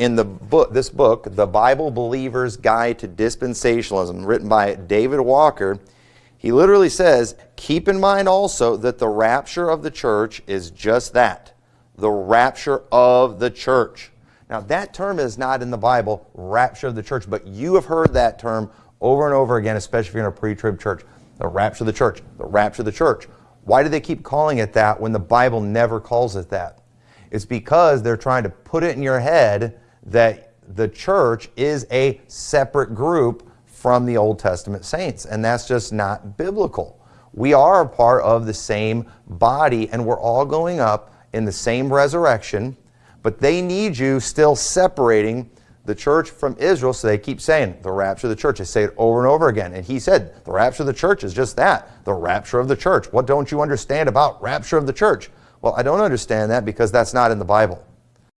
in the book, this book, The Bible Believer's Guide to Dispensationalism, written by David Walker, he literally says, keep in mind also that the rapture of the church is just that, the rapture of the church. Now that term is not in the Bible, rapture of the church, but you have heard that term over and over again, especially if you're in a pre-trib church. The rapture of the church, the rapture of the church. Why do they keep calling it that when the Bible never calls it that? It's because they're trying to put it in your head that the church is a separate group from the Old Testament saints, and that's just not biblical. We are a part of the same body, and we're all going up in the same resurrection, but they need you still separating the church from Israel, so they keep saying the rapture of the church. They say it over and over again. And he said, the rapture of the church is just that, the rapture of the church. What don't you understand about rapture of the church? Well, I don't understand that because that's not in the Bible.